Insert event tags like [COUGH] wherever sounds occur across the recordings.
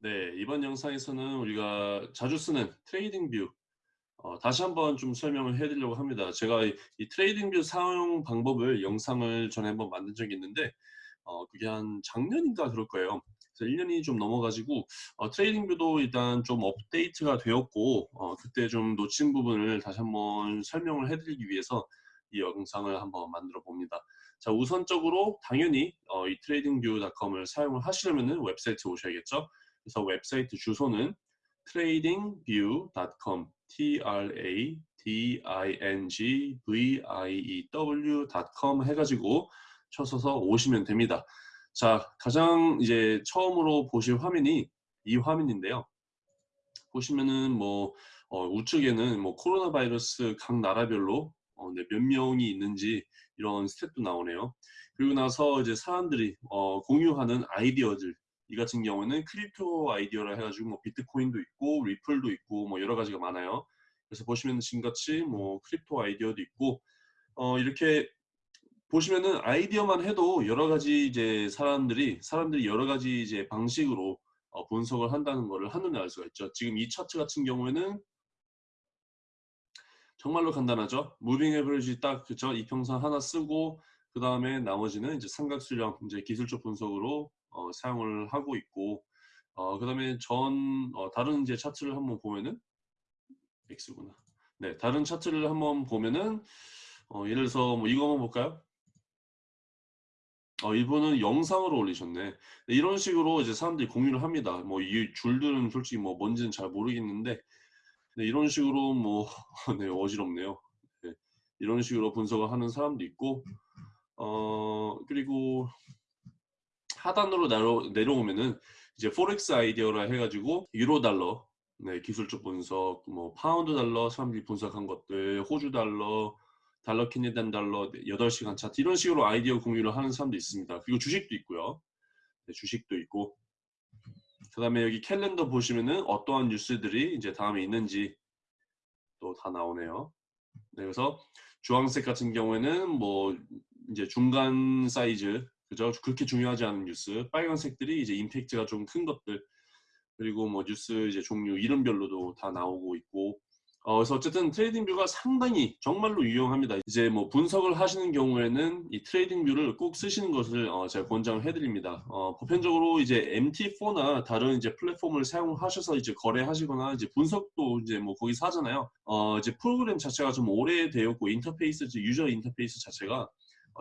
네, 이번 영상에서는 우리가 자주 쓰는 트레이딩 뷰 어, 다시 한번 좀 설명을 해드리려고 합니다. 제가 이, 이 트레이딩 뷰 사용 방법을 영상을 전에 한번 만든 적이 있는데 어, 그게 한 작년인가 그럴 거예요. 그래서 1년이 좀 넘어가지고 어, 트레이딩 뷰도 일단 좀 업데이트가 되었고 어, 그때 좀 놓친 부분을 다시 한번 설명을 해드리기 위해서 이 영상을 한번 만들어 봅니다. 자 우선적으로 당연히 어, 이 tradingview.com을 사용을 하시려면 웹사이트 오셔야겠죠. 그래서 웹사이트 주소는 tradingview.com t r a d i n g v i e w.com 해가지고 쳐서서 오시면 됩니다. 자 가장 이제 처음으로 보실 화면이 이 화면인데요. 보시면은 뭐 어, 우측에는 뭐 코로나 바이러스 각 나라별로 어, 네, 몇 명이 있는지 이런 스탯도 나오네요. 그리고 나서 이제 사람들이 어, 공유하는 아이디어들 이 같은 경우는 crypto 아이디어라 해가지고 뭐 비트코인도 있고 리플도 있고 뭐 여러 가지가 많아요. 그래서 보시면 지금같이 뭐 crypto 아이디어도 있고 어, 이렇게 보시면은 아이디어만 해도 여러 가지 이제 사람들이 사람들이 여러 가지 이제 방식으로 어, 분석을 한다는 것을 한눈에 알 수가 있죠. 지금 이 차트 같은 경우에는 정말로 간단하죠. 무빙 에버리지 딱 그죠 이평선 하나 쓰고 그 다음에 나머지는 이제 삼각수령 이제 기술적 분석으로 어, 사용을 하고 있고 어, 그 다음에 전 어, 다른 이제 차트를 한번 보면은 X구나. 네, 다른 차트를 한번 보면은 어, 예를 들어서 뭐 이거 한번 볼까요? 어, 이분은 영상으로 올리셨네. 네, 이런 식으로 이제 사람들이 공유를 합니다. 뭐 이 줄들은 솔직히 뭐 뭔지는 잘 모르겠는데 네, 이런 식으로 뭐 [LAUGHS] 네, 어지럽네요. 네, 이런 식으로 분석을 하는 사람도 있고 어 그리고 하단으로 내려, 내려오면은 이제 forex 아이디어라 해가지고 유로 달러 네, 기술적 분석, 뭐 파운드 달러 사람들이 분석한 것들, 호주 달러, 달러 Canadian 달러 8시간 차트 이런 식으로 아이디어 공유를 하는 사람도 있습니다. 그리고 주식도 있고요. 네, 주식도 있고 그 다음에 여기 캘린더 보시면은 어떠한 뉴스들이 이제 다음에 있는지 또 다 나오네요. 네, 그래서 주황색 같은 경우에는 뭐 이제 중간 사이즈 그죠? 그렇게 중요하지 않은 뉴스. 빨간색들이 이제 임팩트가 좀 큰 것들. 그리고 뭐 뉴스 이제 종류 이름별로도 다 나오고 있고 어, 그래서 어쨌든 트레이딩 뷰가 상당히 정말로 유용합니다. 이제 뭐 분석을 하시는 경우에는 이 트레이딩 뷰를 꼭 쓰시는 것을 어, 제가 권장을 해드립니다. 어, 보편적으로 이제 MT4나 다른 이제 플랫폼을 사용하셔서 이제 거래하시거나 이제 분석도 이제 뭐 거기서 하잖아요. 어, 이제 프로그램 자체가 좀 오래되었고 인터페이스, 유저 인터페이스 자체가 어,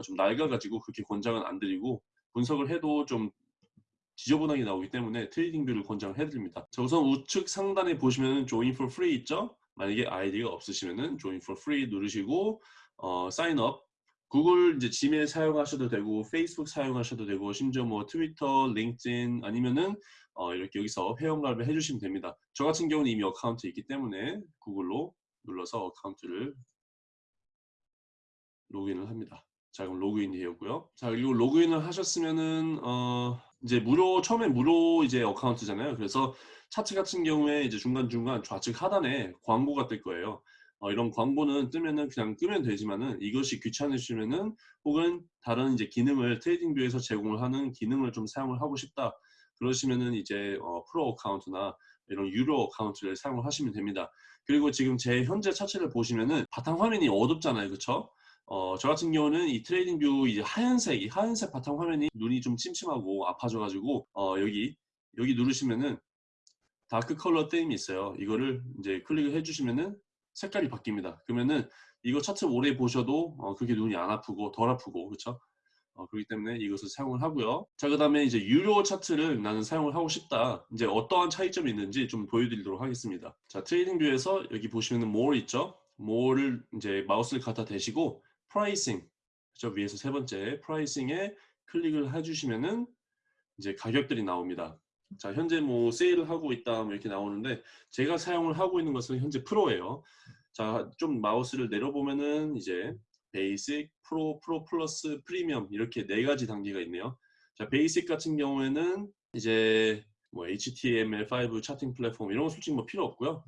좀 낡아가지고 그렇게 권장은 안 드리고 분석을 해도 좀 지저분하게 나오기 때문에 트레이딩 뷰를 권장을 해드립니다. 자, 우선 우측 상단에 보시면 join for free 있죠? 만약에 아이디가 없으시면은 join for free 누르시고 어, sign up 구글 이제 지메일 사용하셔도 되고 페이스북 사용하셔도 되고 심지어 뭐 트위터, 링크드인 아니면은 어, 이렇게 여기서 회원가입을 해주시면 됩니다. 저 같은 경우는 이미 account 있기 때문에 구글로 눌러서 account를 로그인을 합니다. 자 그럼 로그인이 되었고요. 자 그리고 로그인을 하셨으면은 어 이제 무료 처음에 무료 이제 account잖아요. 그래서 차트 같은 경우에 이제 중간 중간 좌측 하단에 광고가 뜰 거예요. 어, 이런 광고는 뜨면은 그냥 끄면 되지만은 이것이 귀찮으시면은 혹은 다른 이제 기능을 트레이딩 뷰에서 제공을 하는 기능을 좀 사용을 하고 싶다. 그러시면은 이제 어, 프로 account나 이런 유료 account를 사용을 하시면 됩니다. 그리고 지금 제 현재 차트를 보시면은 바탕 화면이 어둡잖아요. 그쵸? 어, 저 같은 경우는 이 트레이딩 뷰 이제 하얀색, 이 하얀색 바탕 화면이 눈이 좀 침침하고 아파져가지고 어, 여기 여기 누르시면은 dark color theme이 있어요. 이거를 이제 클릭을 해주시면은 색깔이 바뀝니다. 그러면은 이거 차트 오래 보셔도 어, 그렇게 눈이 안 아프고 덜 아프고 그렇죠? 어, 그렇기 때문에 이것을 사용을 하고요. 자, 그 다음에 이제 유료 차트를 나는 사용을 하고 싶다. 이제 어떠한 차이점이 있는지 좀 보여드리도록 하겠습니다. 자, 트레이딩 뷰에서 여기 보시면은 more 있죠? more를 이제 마우스를 갖다 대시고 pricing 저 위에서 세 번째 pricing에 클릭을 해주시면은 이제 가격들이 나옵니다. 자 현재 뭐 세일을 하고 있다 뭐 이렇게 나오는데 제가 사용을 하고 있는 것은 현재 프로예요. 자 좀 마우스를 내려보면은 이제 basic, 프로, 프로 플러스, 프리미엄 이렇게 네 가지 단계가 있네요. 자 basic 같은 경우에는 이제 뭐 HTML5 charting 플랫폼 이런 거 솔직히 뭐 필요 없고요.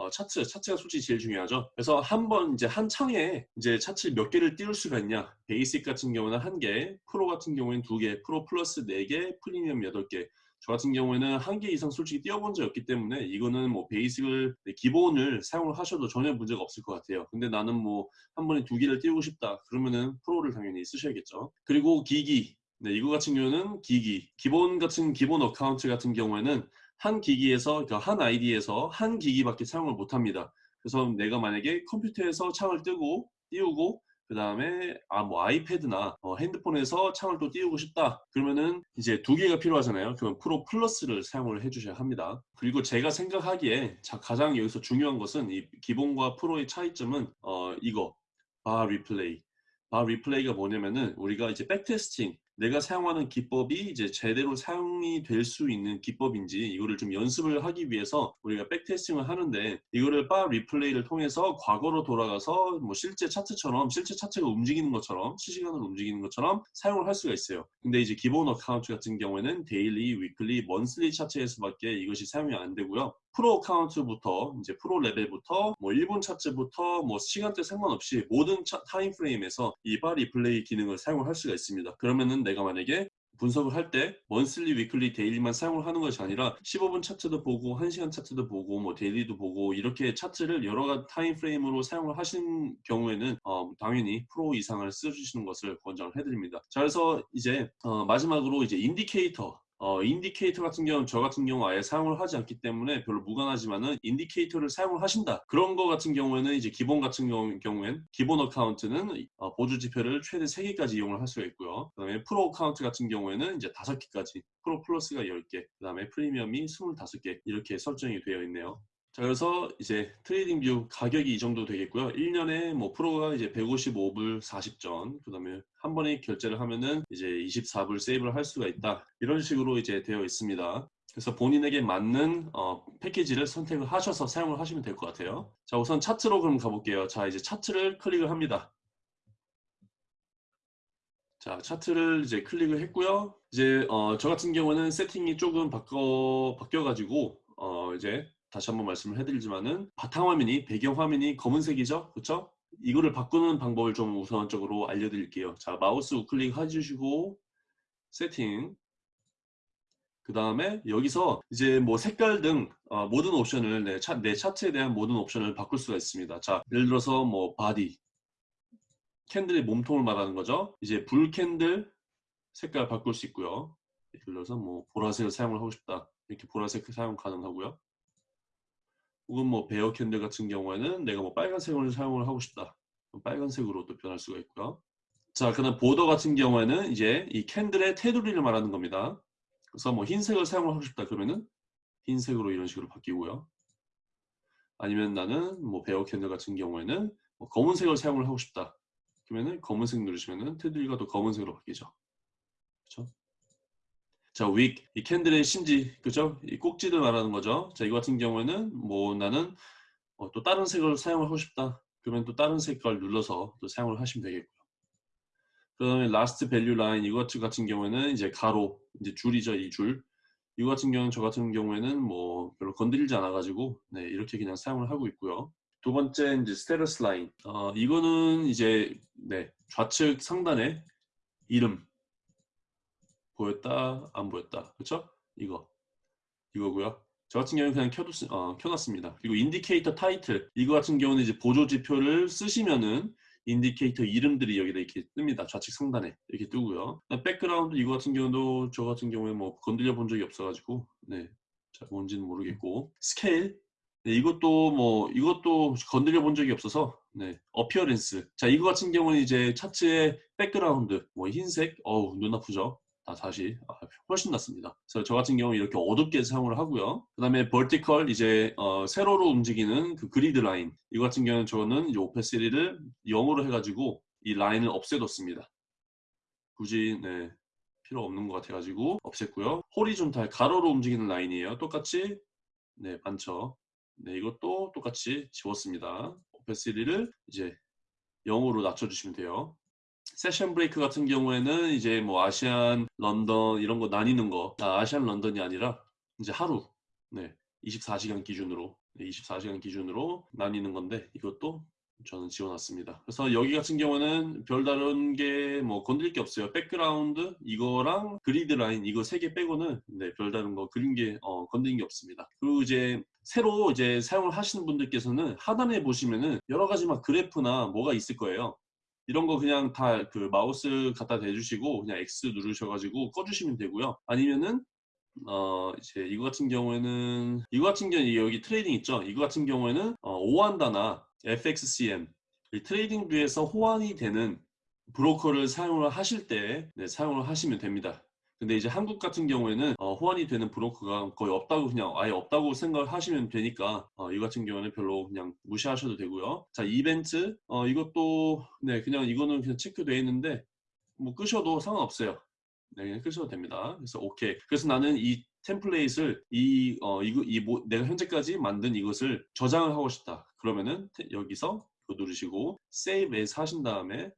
어, 차트, 차트가 솔직히 제일 중요하죠. 그래서 한 번 이제 한 창에 이제 차트 몇 개를 띄울 수가 있냐. basic 같은 경우는 한 개, 프로 같은 경우는 두 개, 프로 플러스 네 개, 프리미엄 여덟 개. 저 같은 경우에는 한 개 이상 솔직히 띄워본 적이 없기 때문에 이거는 뭐 basic을 네, 기본을 사용을 하셔도 전혀 문제가 없을 것 같아요. 근데 나는 뭐 한 번에 두 개를 띄우고 싶다. 그러면은 프로를 당연히 쓰셔야겠죠. 그리고 기기. 네, 이거 같은 경우는 기기. 기본 같은 기본 account 같은 경우에는 한 기기에서 그러니까 한 아이디에서 한 기기밖에 사용을 못 합니다. 그래서 내가 만약에 컴퓨터에서 창을 뜨고 띄우고 그 다음에 아 뭐 아이패드나 어, 핸드폰에서 창을 또 띄우고 싶다. 그러면은 이제 두 개가 필요하잖아요. 그러면 프로 플러스를 사용을 해주셔야 합니다. 그리고 제가 생각하기에 자, 가장 여기서 중요한 것은 이 기본과 프로의 차이점은 어 이거. bar replay bar replay가 뭐냐면은 우리가 이제 backtesting 내가 사용하는 기법이 이제 제대로 사용이 될 수 있는 기법인지 이거를 좀 연습을 하기 위해서 우리가 backtesting을 하는데 이거를 bar replay를 통해서 과거로 돌아가서 뭐 실제 차트처럼 실제 차트가 움직이는 것처럼 실시간으로 움직이는 것처럼 사용을 할 수가 있어요. 근데 이제 기본 account 같은 경우에는 daily, weekly, monthly 차트에서밖에 이것이 사용이 안 되고요. 프로 account부터 이제 프로 레벨부터 뭐 1분 차트부터 뭐 시간대 상관없이 모든 차, time frame에서 이 bar replay 기능을 사용을 할 수가 있습니다. 그러면은 내가 만약에 분석을 할때 monthly, weekly, daily만 사용을 하는 것이 아니라 15분 차트도 보고 1시간 차트도 보고 뭐 daily도 보고 이렇게 차트를 여러 가지 time frame으로 사용을 하신 경우에는 어, 당연히 프로 이상을 써주시는 것을 권장을 해드립니다. 자 그래서 이제 어, 마지막으로 이제 indicator 어, indicator 같은 경우는 저 같은 경우 아예 사용을 하지 않기 때문에 별로 무관하지만은 indicator를 사용을 하신다. 그런 거 같은 경우에는 이제 기본 같은 경우, 경우엔 기본 account는 어, 보조 지표를 최대 3개까지 이용을 할 수가 있고요. 그 다음에 프로 account 같은 경우에는 이제 5개까지 프로 플러스가 10개 그 다음에 프리미엄이 25개 이렇게 설정이 되어 있네요. 자 그래서 이제 트레이딩 뷰 가격이 이 정도 되겠고요. 1년에 뭐 프로가 이제 155불 40전 그 다음에 한 번에 결제를 하면은 이제 24불 save를 할 수가 있다. 이런 식으로 이제 되어 있습니다. 그래서 본인에게 맞는 어, 패키지를 선택을 하셔서 사용을 하시면 될 것 같아요. 자 우선 차트로 그럼 가볼게요. 자 이제 차트를 클릭을 합니다. 자 차트를 이제 클릭을 했고요. 이제 어, 저 같은 경우는 세팅이 조금 바꿔 바뀌어 가지고 어, 이제 다시 한번 말씀을 해드리지만은 바탕화면이 배경화면이 검은색이죠? 그렇죠 이거를 바꾸는 방법을 좀 우선적으로 알려드릴게요. 자 마우스 우클릭 해주시고 세팅. 그 다음에 여기서 이제 뭐 색깔 등 어, 모든 옵션을 내, 차, 내 차트에 대한 모든 옵션을 바꿀 수가 있습니다. 자 예를 들어서 뭐 body. candle의 몸통을 말하는 거죠? 이제 bull candle 색깔 바꿀 수 있고요. 예를 들어서 뭐 보라색을 사용을 하고 싶다. 이렇게 보라색 사용 가능하고요 혹은 뭐 bear candle 같은 경우에는 내가 뭐 빨간색을 사용을 하고 싶다. 빨간색으로 또 변할 수가 있고요. 자, 그다음 border 같은 경우에는 이제 이 candle의 테두리를 말하는 겁니다. 그래서 뭐 흰색을 사용을 하고 싶다 그러면은 흰색으로 이런 식으로 바뀌고요. 아니면 나는 뭐 bear candle 같은 경우에는 뭐 검은색을 사용을 하고 싶다. 그러면은 검은색 누르시면은 테두리가 또 검은색으로 바뀌죠. 그렇죠? 자, wick, 이 candle의 심지, 그죠? 이 꼭지를 말하는 거죠. 자, 이거 같은 경우에는 뭐 나는 어, 또 다른 색을 사용을 하고 싶다. 그러면 또 다른 색깔 눌러서 또 사용을 하시면 되겠고요. 그 다음에 last value line 이거 같은 경우에는 이제 가로, 이제 줄이죠, 이 줄. 이거 같은 경우는 저 같은 경우에는 뭐 별로 건드리지 않아 가지고 네, 이렇게 그냥 사용을 하고 있고요. 두 번째 이제 status line. 어, 이거는 이제 네, 좌측 상단에 이름 보였다 안 보였다. 그렇죠? 이거. 이거고요. 저 같은 경우는 그냥 켜뒀, 어, 켜놨습니다. 그리고 indicator title. 이거 같은 경우는 이제 보조 지표를 쓰시면은 indicator 이름들이 여기다 이렇게 뜹니다. 좌측 상단에 이렇게 뜨고요. background 이거 같은 경우도 저 같은 경우에 뭐 건드려 본 적이 없어가지고 네, 자 뭔지는 모르겠고. 스케일. 네, 이것도 뭐 이것도 건드려 본 적이 없어서 네. appearance. 자 이거 같은 경우는 이제 차트의 background. 뭐 흰색? 어우 눈 아프죠 아, 다시 아, 훨씬 낫습니다. 그래서 저 같은 경우 이렇게 어둡게 사용을 하고요. 그 다음에 vertical 이제 어, 세로로 움직이는 그 grid line 이거 같은 경우는 저는 이제 opacity를 0으로 해가지고 이 라인을 없애뒀습니다. 굳이 네, 필요 없는 것 같아가지고 없앴고요. horizontal 가로로 움직이는 라인이에요. 똑같이 네 많죠. 네 이것도 똑같이 지웠습니다. opacity를 이제 0으로 낮춰주시면 돼요. session break 같은 경우에는 이제 뭐 Asian, 런던 이런 거 나뉘는 거 아, Asian 런던이 아니라 이제 하루 네 24시간 기준으로 네, 24시간 기준으로 나뉘는 건데 이것도 저는 지워놨습니다. 그래서 여기 같은 경우는 별다른 게 뭐 건드릴 게 없어요. background 이거랑 grid line 이거 세 개 빼고는 네, 별다른 거 그린 게 어, 건드린 게 없습니다. 그리고 이제 새로 이제 사용을 하시는 분들께서는 하단에 보시면은 여러 가지 막 그래프나 뭐가 있을 거예요. 이런 거 그냥 다 그 마우스 갖다 대주시고 그냥 X 누르셔가지고 꺼주시면 되고요. 아니면은 어 이제 이거 같은 경우에는 이거 같은 경우는 여기 trading 있죠. 이거 같은 경우에는 어, OANDA나 FXCM 이 트레이딩 뷰에서 호환이 되는 브로커를 사용을 하실 때 네, 사용을 하시면 됩니다. 근데 이제 한국 같은 경우에는 어, 호환이 되는 브로커가 거의 없다고 그냥 아예 없다고 생각을 하시면 되니까 어, 이 같은 경우는 별로 그냥 무시하셔도 되고요. 자 이벤트 어, 이것도 네 그냥 이거는 그냥 체크되어 있는데 뭐 끄셔도 상관없어요. 네 그냥 끄셔도 됩니다. 그래서 오케이. 그래서 나는 이 템플레이트를 이 어, 이거 이 뭐, 내가 현재까지 만든 이것을 저장을 하고 싶다. 그러면은 여기서 누르시고 Save as 하신 다음에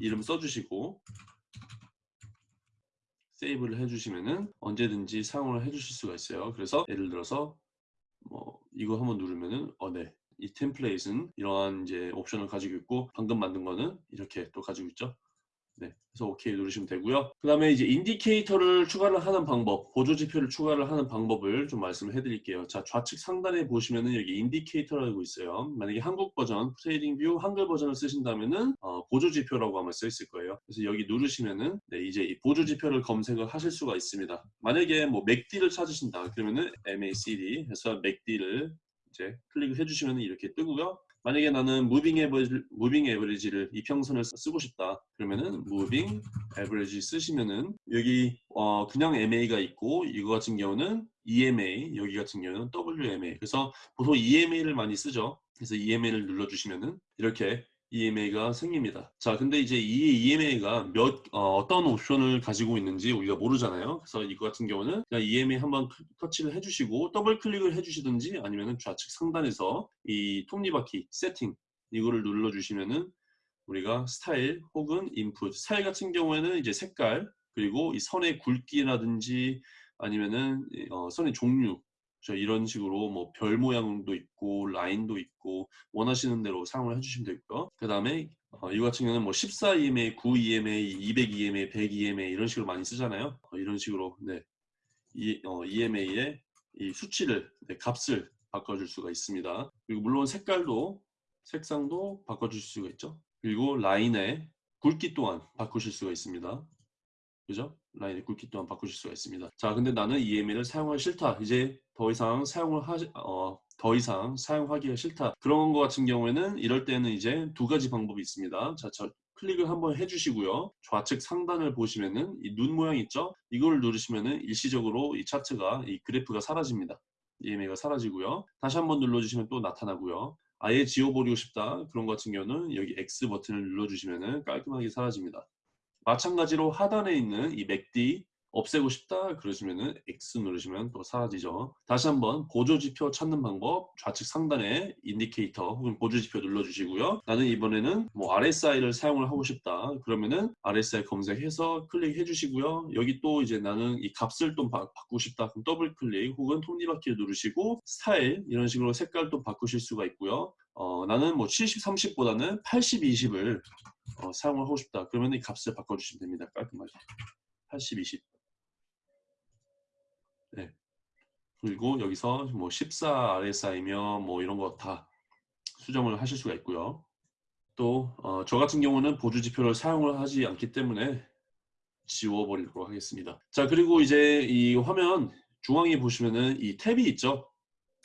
이름 써주시고 세이브를 해주시면은 언제든지 사용을 해주실 수가 있어요. 그래서 예를 들어서 뭐 이거 한번 누르면은 어네 이 템플레이트는 이러한 이제 옵션을 가지고 있고 방금 만든 거는 이렇게 또 가지고 있죠. 네, 그래서 오케이 누르시면 되고요. 그 다음에 이제 indicator를 추가를 하는 방법, 보조 지표를 추가를 하는 방법을 좀 말씀을 해드릴게요. 자, 좌측 상단에 보시면은 여기 indicator라고 있어요. 만약에 한국 버전, 트레이딩 뷰 한글 버전을 쓰신다면은 어, 보조 지표라고 아마 써 있을 거예요. 그래서 여기 누르시면은 네, 이제 이 보조 지표를 검색을 하실 수가 있습니다. 만약에 뭐 MACD를 찾으신다 그러면은 MACD 해서 MACD를 이제 클릭을 해주시면 이렇게 뜨고요. 만약에 나는 moving average, moving average를 이평선을 쓰고 싶다. 그러면은 moving 에버리지 쓰시면은 여기 어 그냥 MA가 있고 이거 같은 경우는 EMA 여기 같은 경우는 WMA 그래서 보통 EMA를 많이 쓰죠. 그래서 EMA를 눌러주시면은 이렇게 EMA가 생깁니다. 자, 근데 이제 이 EMA가 몇 어, 떤 옵션을 가지고 있는지 우리가 모르잖아요. 그래서 이거 같은 경우는 그냥 EMA 한번 터치를 해주시고 더블 클릭을 해주시든지 아니면 좌측 상단에서 이 톱니바퀴 세팅 이거를 눌러주시면은 우리가 스타일 혹은 인풋 스타일 같은 경우에는 이제 색깔 그리고 이 선의 굵기라든지 아니면은 어, 선의 종류 저 이런 식으로 뭐 별 모양도 있고 라인도 있고 원하시는 대로 사용을 해주시면 되고요. 그 다음에 어, 이거 같은 경우는 뭐 14EMA, 9EMA, 200EMA, 100EMA 이런 식으로 많이 쓰잖아요. 어, 이런 식으로 네. 이, 어, EMA의 이 수치를 네, 값을 바꿔줄 수가 있습니다. 그리고 물론 색깔도 색상도 바꿔줄 수가 있죠. 그리고 라인의 굵기 또한 바꾸실 수가 있습니다. 그죠? 라인의 굵기 또한 바꾸실 수가 있습니다. 자, 근데 나는 EMA를 사용하기 싫다. 이제 더 이상 사용을 하지, 어, 더 이상 사용하기가 싫다. 그런 것 같은 경우에는 이럴 때는 이제 두 가지 방법이 있습니다. 자, 저 클릭을 한번 해주시고요. 좌측 상단을 보시면은 이 눈 모양 있죠? 이걸 누르시면은 일시적으로 이 차트가 이 그래프가 사라집니다. EMA가 사라지고요. 다시 한번 눌러주시면 또 나타나고요. 아예 지워버리고 싶다. 그런 것 같은 경우는 여기 X 버튼을 눌러주시면은 깔끔하게 사라집니다. 마찬가지로 하단에 있는 이 MACD 없애고 싶다 그러시면은 X 누르시면 또 사라지죠. 다시 한번 보조지표 찾는 방법 좌측 상단에 indicator 혹은 보조지표 눌러주시고요. 나는 이번에는 뭐 RSI를 사용을 하고 싶다 그러면은 RSI 검색해서 클릭해 주시고요. 여기 또 이제 나는 이 값을 또 바, 꾸고 싶다 그럼 더블 클릭 혹은 톱니바퀴를 누르시고 스타일 이런 식으로 색깔도 바꾸실 수가 있고요. 어, 나는 뭐 70, 30보다는 80, 20을 어, 사용을 하고 싶다. 그러면 이 값을 바꿔주시면 됩니다. 깔끔하게. 80, 20. 네. 그리고 여기서 뭐 14 RSI면 뭐 이런 거 다 수정을 하실 수가 있고요. 또, 어, 저 같은 경우는 보조 지표를 사용을 하지 않기 때문에 지워버리도록 하겠습니다. 자, 그리고 이제 이 화면 중앙에 보시면은 이 탭이 있죠.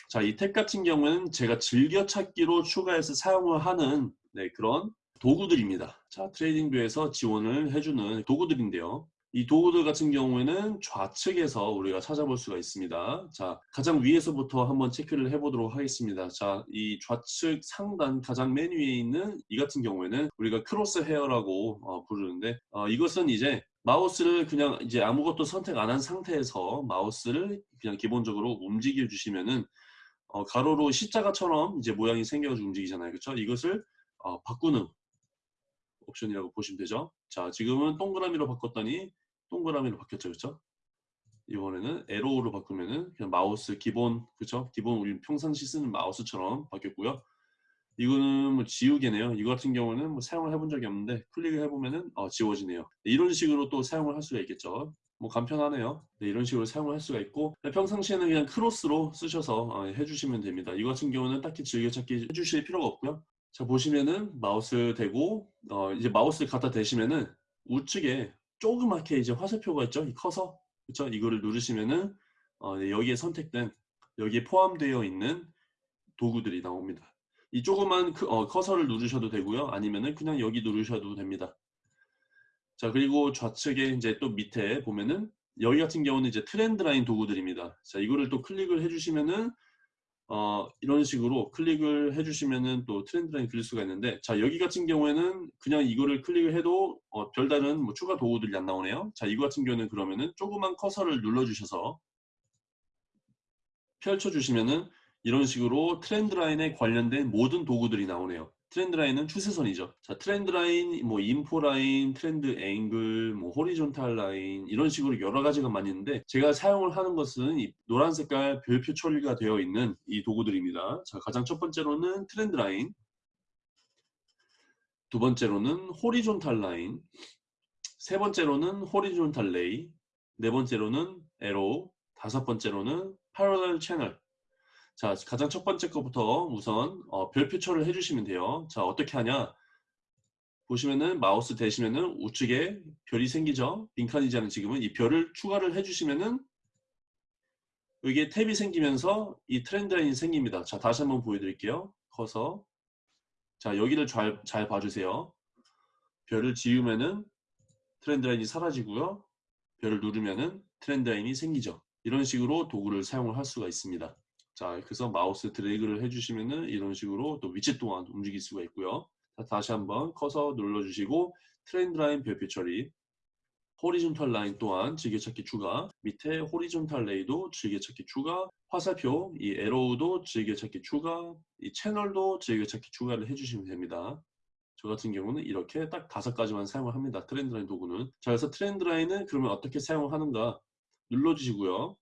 자, 이 탭 같은 경우는 제가 즐겨찾기로 추가해서 사용을 하는 네, 그런 도구들입니다. 자, 트레이딩뷰에서 지원을 해주는 도구들인데요. 이 도구들 같은 경우에는 좌측에서 우리가 찾아볼 수가 있습니다. 자, 가장 위에서부터 한번 체크를 해보도록 하겠습니다. 자, 이 좌측 상단 가장 맨 위에 있는 이 같은 경우에는 우리가 crosshair라고 어, 부르는데 어, 이것은 이제 마우스를 그냥 이제 아무것도 선택 안 한 상태에서 마우스를 그냥 기본적으로 움직여 주시면은 어, 가로로 십자가처럼 이제 모양이 생겨가지고 움직이잖아요. 그렇죠? 이것을 어, 바꾸는 옵션이라고 보시면 되죠. 자, 지금은 동그라미로 바꿨더니 동그라미로 바뀌었죠. 그렇죠? 이번에는 arrow로 바꾸면은 그냥 마우스 기본 그렇죠? 기본 우리 평상시 쓰는 마우스처럼 바뀌었고요. 이거는 뭐 지우개네요. 이거 같은 경우는 뭐 사용을 해본 적이 없는데 클릭을 해보면은 어, 지워지네요. 이런 식으로 또 사용을 할 수가 있겠죠. 뭐 간편하네요. 네, 이런 식으로 사용을 할 수가 있고 평상시에는 그냥 크로스로 쓰셔서 어, 해주시면 됩니다. 이거 같은 경우는 딱히 즐겨찾기 해주실 필요가 없고요. 자 보시면은 마우스 대고 어, 이제 마우스를 갖다 대시면은 우측에 조그맣게 이제 화살표가 있죠. 이 커서 그렇죠. 이거를 누르시면은 어, 네, 여기에 선택된 여기에 포함되어 있는 도구들이 나옵니다. 이 조그만 어, 커서를 누르셔도 되고요. 아니면은 그냥 여기 누르셔도 됩니다. 자 그리고 좌측에 이제 또 밑에 보면은 여기 같은 경우는 이제 trend line 도구들입니다. 자 이거를 또 클릭을 해주시면은 어, 이런 식으로 클릭을 해주시면은 또 trend line 그릴 수가 있는데 자 여기 같은 경우에는 그냥 이거를 클릭을 해도 어, 별다른 뭐 추가 도구들이 안 나오네요. 자 이거 같은 경우는 그러면은 조그만 커서를 눌러주셔서 펼쳐주시면은 이런 식으로 trend line에 관련된 모든 도구들이 나오네요. trend line은 추세선이죠. 자, trend line, 뭐 info line, trend angle, 뭐 horizontal line 이런 식으로 여러 가지가 많이 있는데 제가 사용을 하는 것은 이 노란 색깔 별표 처리가 되어 있는 이 도구들입니다. 자, 가장 첫 번째로는 trend line, 두 번째로는 horizontal line, 세 번째로는 horizontal ray, 네 번째로는 arrow, 다섯 번째로는 parallel channel, 자, 가장 첫 번째 것부터 우선 어, 별표 처리를 해주시면 돼요. 자, 어떻게 하냐? 보시면은 마우스 대시면은 우측에 별이 생기죠. 빈칸이지 않은 지금은 이 별을 추가를 해주시면은 여기에 탭이 생기면서 이 trend line이 생깁니다. 자, 다시 한번 보여드릴게요. 커서 자, 여기를 잘, 잘 봐주세요. 별을 지우면은 trend line이 사라지고요. 별을 누르면은 trend line이 생기죠. 이런 식으로 도구를 사용을 할 수가 있습니다. 자, 그래서 마우스 드래그를 해주시면은 이런 식으로 또 위치 또한 움직일 수가 있고요. 자, 다시 한번 커서 눌러주시고 trend line 별표 처리 horizontal line 또한 즐겨찾기 추가 밑에 horizontal ray도 즐겨찾기 추가 화살표 이 arrow도 즐겨찾기 추가 이 채널도 즐겨찾기 추가를 해주시면 됩니다. 저 같은 경우는 이렇게 딱 다섯 가지만 사용을 합니다. 트렌드 라인 도구는 자 그래서 트렌드 라인은 그러면 어떻게 사용을 하는가 눌러주시고요.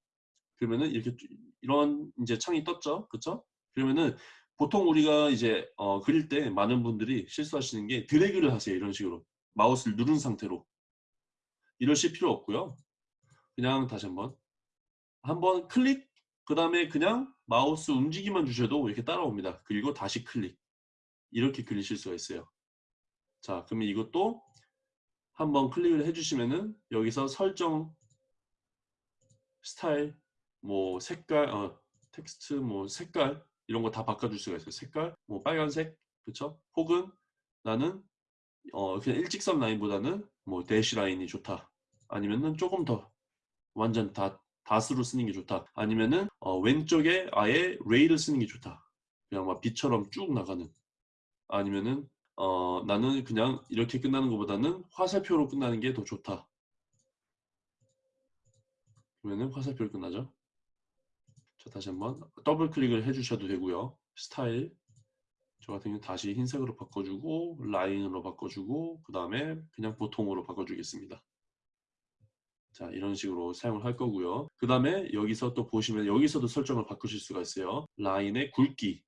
그러면은 이렇게 이런 이제 창이 떴죠. 그렇죠? 그러면은 보통 우리가 이제 어, 그릴 때 많은 분들이 실수하시는 게 드래그를 하세요. 이런 식으로 마우스를 누른 상태로 이러실 필요 없고요. 그냥 다시 한번 한번 클릭 그 다음에 그냥 마우스 움직이만 주셔도 이렇게 따라옵니다. 그리고 다시 클릭 이렇게 그리실 수가 있어요. 자 그러면 이것도 한번 클릭을 해주시면은 여기서 설정 스타일 뭐 색깔, 어, 텍스트, 뭐 색깔 이런 거 다 바꿔줄 수가 있어요. 색깔, 뭐 빨간색, 그렇죠? 혹은 나는 어, 그냥 일직선 라인보다는 뭐 dash line이 좋다. 아니면은 조금 더 완전 다 dots로 쓰는 게 좋다. 아니면은 어, 왼쪽에 아예 ray를 쓰는 게 좋다. 그냥 막 빛처럼 쭉 나가는. 아니면은 어, 나는 그냥 이렇게 끝나는 것보다는 화살표로 끝나는 게 더 좋다. 그러면은 화살표로 끝나죠. 자, 다시 한번 더블 클릭을 해주셔도 되고요. 스타일 저 같은 경우 다시 흰색으로 바꿔주고 라인으로 바꿔주고 그 다음에 그냥 보통으로 바꿔주겠습니다. 자 이런 식으로 사용을 할 거고요. 그 다음에 여기서 또 보시면 여기서도 설정을 바꾸실 수가 있어요. 라인의 굵기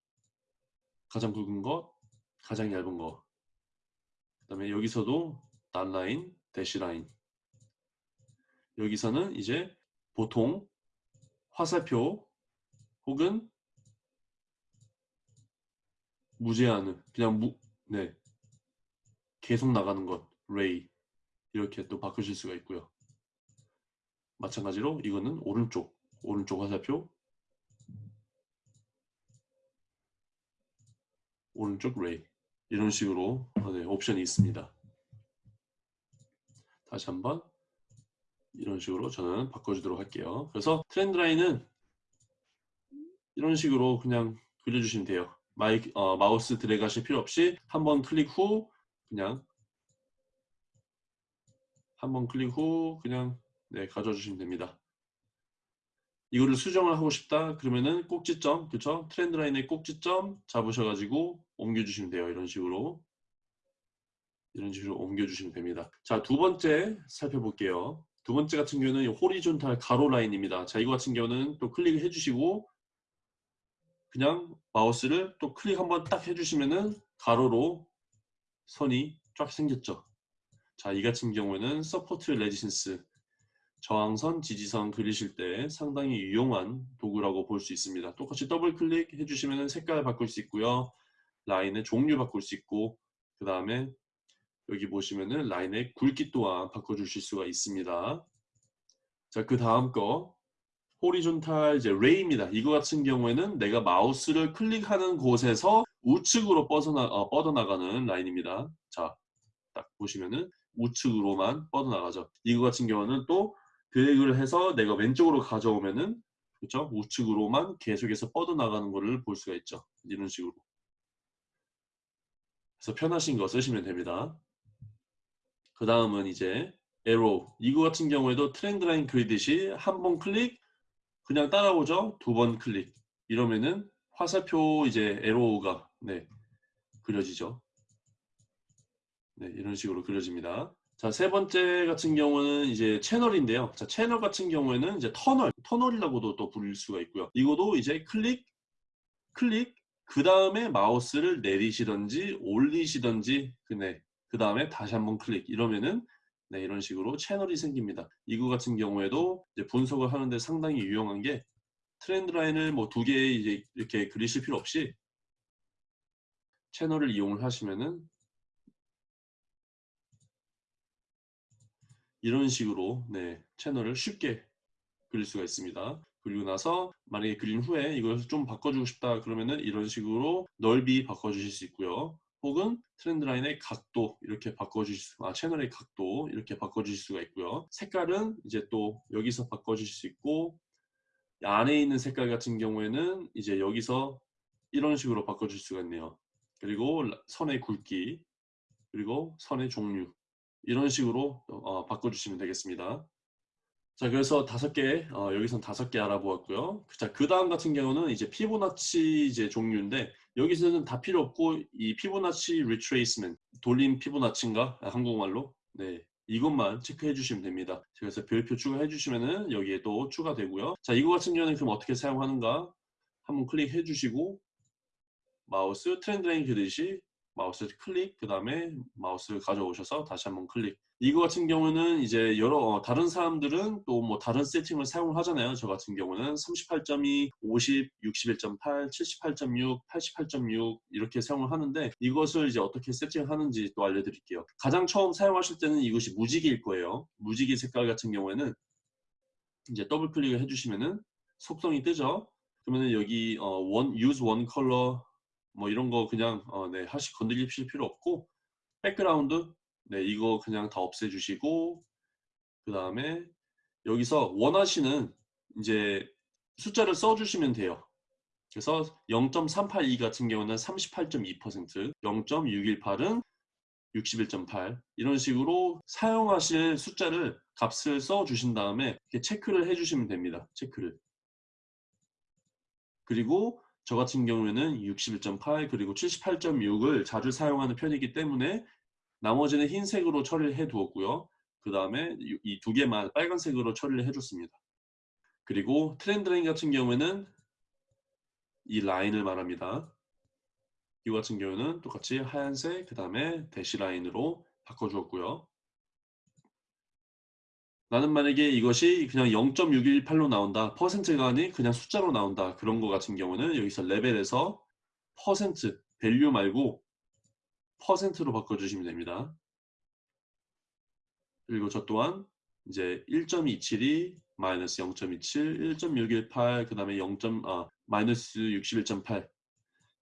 가장 굵은 것 가장 얇은 것 그 다음에 여기서도 단라인 대시라인 여기서는 이제 보통 화살표 혹은 무제한은 그냥 무, 네 계속 나가는 것 레이 이렇게 또 바꾸실 수가 있고요. 마찬가지로 이거는 오른쪽 오른쪽 화살표 오른쪽 레이 이런 식으로 네, 옵션이 있습니다. 다시 한번 이런 식으로 저는 바꿔주도록 할게요. 그래서 트렌드 라인은 이런 식으로 그냥 그려주시면 돼요. 마이, 어, 마우스 드래그 하실 필요 없이 한 번 클릭 후 그냥 한 번 클릭 후 그냥 네, 가져주시면 됩니다. 이거를 수정을 하고 싶다? 그러면은 꼭지점 그쵸? trend line의 꼭지점 잡으셔가지고 옮겨주시면 돼요. 이런 식으로. 이런 식으로 옮겨주시면 됩니다. 자 두 번째 살펴볼게요. 두 번째 같은 경우는 horizontal 가로 라인입니다. 자 이거 같은 경우는 또 클릭을 해주시고 그냥 마우스를 또 클릭 한번 딱 해주시면은 가로로 선이 쫙 생겼죠. 자, 이 같은 경우에는 support resistance 저항선, 지지선 그리실 때 상당히 유용한 도구라고 볼 수 있습니다. 똑같이 더블 클릭 해주시면 색깔 바꿀 수 있고요. 라인의 종류 바꿀 수 있고 그 다음에 여기 보시면은 라인의 굵기 또한 바꿔주실 수가 있습니다. 자, 그 다음 거 호리존탈 이제 레이입니다. 이거 같은 경우에는 내가 마우스를 클릭하는 곳에서 우측으로 뻗어나, 어, 뻗어나가는 라인입니다. 자, 딱 보시면은 우측으로만 뻗어나가죠. 이거 같은 경우는 또 드래그를 해서 내가 왼쪽으로 가져오면은 그렇죠? 우측으로만 계속해서 뻗어나가는 것을 볼 수가 있죠. 이런 식으로. 그래서 편하신 거 쓰시면 됩니다. 그 다음은 이제 arrow 이거 같은 경우에도 trend line 그리듯이 한 번 클릭 그냥 따라오죠? 두 번 클릭. 이러면은 화살표 이제 arrow가 네 그려지죠. 네 이런 식으로 그려집니다. 자 세 번째 같은 경우는 이제 채널인데요. 자 채널 같은 경우에는 이제 터널 터널이라고도 또 부를 수가 있고요. 이거도 이제 클릭 클릭 그 다음에 마우스를 내리시던지 올리시던지 그네 그 다음에 다시 한번 클릭. 이러면은 네, 이런 식으로 채널이 생깁니다. 이거 같은 경우에도 분석을 하는데 상당히 유용한 게 트렌드 라인을 뭐 두 개 이제 이렇게 그리실 필요 없이 채널을 이용을 하시면은 이런 식으로 네, 채널을 쉽게 그릴 수가 있습니다. 그리고 나서 만약에 그린 후에 이걸 좀 바꿔주고 싶다 그러면은 이런 식으로 넓이 바꿔주실 수 있고요. 혹은 trend line의 각도 이렇게 바꿔주실 수, 아 채널의 각도 이렇게 바꿔주실 수가 있고요. 색깔은 이제 또 여기서 바꿔주실 수 있고 안에 있는 색깔 같은 경우에는 이제 여기서 이런 식으로 바꿔줄 수가 있네요. 그리고 선의 굵기 그리고 선의 종류 이런 식으로 어, 바꿔주시면 되겠습니다. 자 그래서 다섯 개 어, 여기선 다섯 개 알아보았고요. 자 그 다음 같은 경우는 이제 피보나치 이제 종류인데 여기서는 다 필요 없고 이 피보나치 retracement 되돌림 피보나치인가 한국말로 네 이것만 체크해 주시면 됩니다. 그래서 별표 추가해 주시면은 여기에 또 추가되고요. 자 이거 같은 경우는 그럼 어떻게 사용하는가 한번 클릭해 주시고 마우스 trend line 그리듯이 마우스 클릭 그 다음에 마우스를 가져오셔서 다시 한번 클릭. 이거 같은 경우는 이제 여러 어, 다른 사람들은 또 뭐 다른 세팅을 사용을 하잖아요. 저 같은 경우는 38.2 50 61.8 78.6 88.6 이렇게 사용을 하는데 이것을 이제 어떻게 세팅을 하는지 또 알려드릴게요. 가장 처음 사용하실 때는 이것이 무지개일 거예요. 무지개 색깔 같은 경우에는 이제 더블 클릭을 해주시면은 속성이 뜨죠. 그러면 여기 어, one, use one color 뭐 이런 거 그냥 어, 네, 하시 건드리실 필요 없고 백그라운드 네 이거 그냥 다 없애주시고 그 다음에 여기서 원하시는 이제 숫자를 써주시면 돼요. 그래서 0.382 같은 경우는 38.2% 0.618은 61.8 이런 식으로 사용하실 숫자를 값을 써 주신 다음에 이렇게 체크를 해 주시면 됩니다. 체크를 그리고 저 같은 경우에는 61.8 그리고 78.6을 자주 사용하는 편이기 때문에 나머지는 흰색으로 처리를 해 두었고요. 그 다음에 이 두 개만 빨간색으로 처리를 해줬습니다. 그리고 트렌드 라인 같은 경우에는 이 라인을 말합니다. 이 같은 경우는 똑같이 하얀색 그 다음에 대시 라인으로 바꿔주었고요. 나는 만약에 이것이 그냥 0.618로 나온다 퍼센트가 아닌 그냥 숫자로 나온다 그런 거 같은 경우는 여기서 레벨에서 퍼센트 value 말고 퍼센트로 바꿔주시면 됩니다 그리고 저 또한 이제 1.272 마이너스 0.27 1.618 그 다음에 0. 아, 마이너스 61.8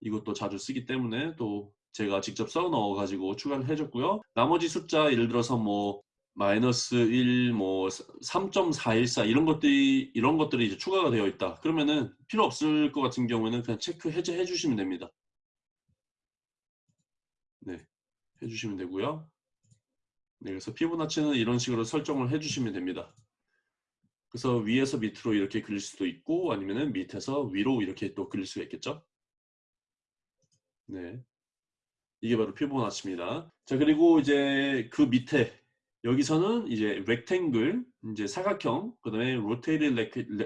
이것도 자주 쓰기 때문에 또 제가 직접 써 넣어 가지고 추가를 해줬고요 나머지 숫자 예를 들어서 뭐 마이너스 1, 뭐 3.414 이런 것들이 이런 것들이 이제 추가가 되어 있다. 그러면은 필요 없을 것 같은 경우에는 그냥 체크 해제해 주시면 됩니다. 네, 해주시면 되고요. 네, 그래서 피부나치는 이런 식으로 설정을 해주시면 됩니다. 그래서 위에서 밑으로 이렇게 그릴 수도 있고 아니면은 밑에서 위로 이렇게 또 그릴 수가 있겠죠. 네, 이게 바로 피부나치입니다. 자 그리고 이제 그 밑에 여기서는 이제 rectangle, 이제 사각형, 그 다음에 rotated,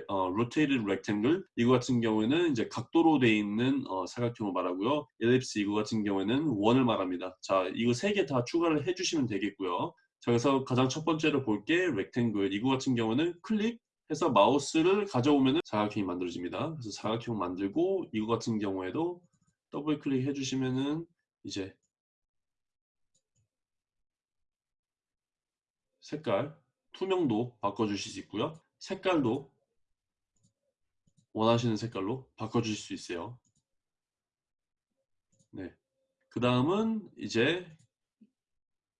어, rotated rectangle 이거 같은 경우에는 이제 각도로 돼 있는 어, 사각형을 말하고요. ellipse 이거 같은 경우에는 원을 말합니다. 자, 이거 세 개 다 추가를 해주시면 되겠고요. 자, 그래서 가장 첫 번째로 볼게 rectangle 이거 같은 경우는 클릭 해서 마우스를 가져오면 사각형이 만들어집니다. 그래서 사각형 만들고 이거 같은 경우에도 더블 클릭 해주시면은 이제 색깔, 투명도 바꿔주실 수 있고요. 색깔도 원하시는 색깔로 바꿔주실 수 있어요. 네. 그 다음은 이제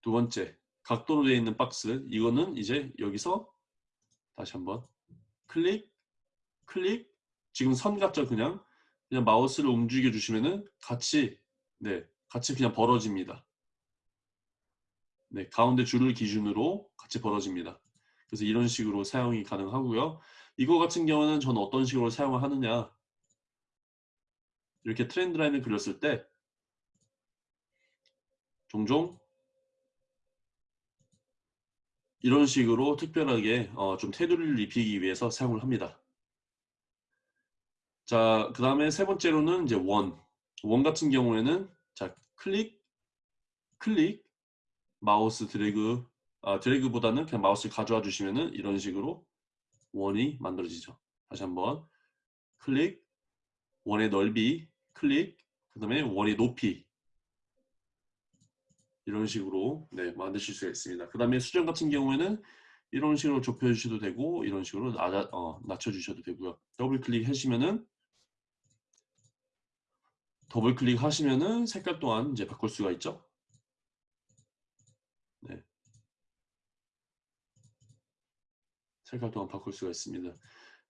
두 번째 각도로 되어 있는 박스 이거는 이제 여기서 다시 한번 클릭 클릭 지금 선 같죠 그냥 그냥 마우스를 움직여 주시면은 같이 네 같이 그냥 벌어집니다 네, 가운데 줄을 기준으로 같이 벌어집니다. 그래서 이런 식으로 사용이 가능하고요. 이거 같은 경우는 저는 어떤 식으로 사용을 하느냐 이렇게 trend line을 그렸을 때 종종 이런 식으로 특별하게 어, 좀 테두리를 입히기 위해서 사용을 합니다. 자, 그 다음에 세 번째로는 이제 원. 원 같은 경우에는 자 클릭, 클릭, 마우스 드래그 아, 드래그보다는 그냥 마우스를 가져와 주시면은 이런 식으로 원이 만들어지죠. 다시 한번 클릭 원의 넓이 클릭 그 다음에 원의 높이 이런 식으로 네, 만드실 수가 있습니다. 그 다음에 수정 같은 경우에는 이런 식으로 좁혀 주셔도 되고 이런 식으로 낮아, 어, 낮춰 주셔도 되고요. 더블 클릭 하시면은 더블 클릭 하시면은 색깔 또한 이제 바꿀 수가 있죠. 네. 색깔 또한 바꿀 수가 있습니다.